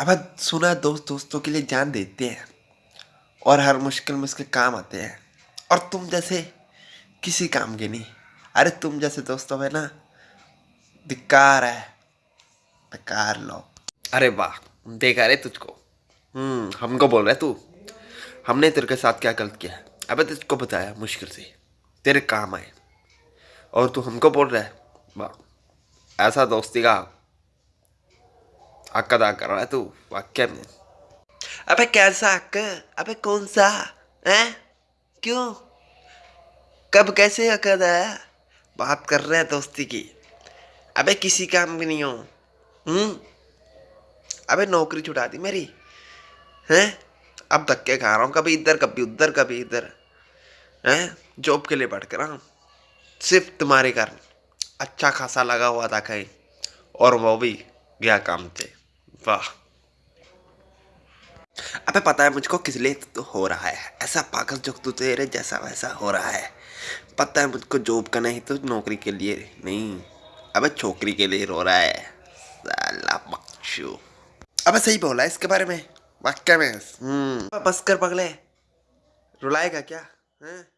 अब सुना दोस्त, दोस्तों के लिए जान देते हैं और हर मुश्किल मुश्किल काम आते हैं। और तुम जैसे किसी काम के नहीं। अरे तुम जैसे दोस्तों है ना, धिक्कार है। बेकार लो। अरे वाह, देखा रे तुझको। हम्म हमको बोल रहा तू। हमने तेरे के साथ क्या गलत किया है? अबे तुझको बताया मुश्किल से। तेरे काम आए। और तू हमको बोल रहा है। वाह, ऐसा दोस्ती का हक अदा कर रहा है तू वाक्य में अबे कैसा हक अबे कौन सा है क्यों कब कैसे हक है बात कर रहे हैं दोस्ती की अबे किसी काम भी नहीं हो अबे नौकरी छुटा दी मेरी हैं अब धक्के खा रहा हूँ कभी इधर कभी उधर कभी इधर हैं जॉब के लिए कर रहा हूँ सिर्फ़ तुम्हारे कारण अच्छा खासा लगा हुआ था कहीं और वो भी गया काम से वाह। अबे पता है मुझको किस लिए तो हो रहा है? ऐसा पागल जो तू तेरे जैसा वैसा हो रहा है। पता है मुझको जॉब का नहीं तो नौकरी के लिए नहीं, अबे छोकरी के लिए रो रहा है। साला अबे सही बोला इसके बारे में? वाक्य में। हम्म। बस कर पगले रुलाएगा क्या? हैं?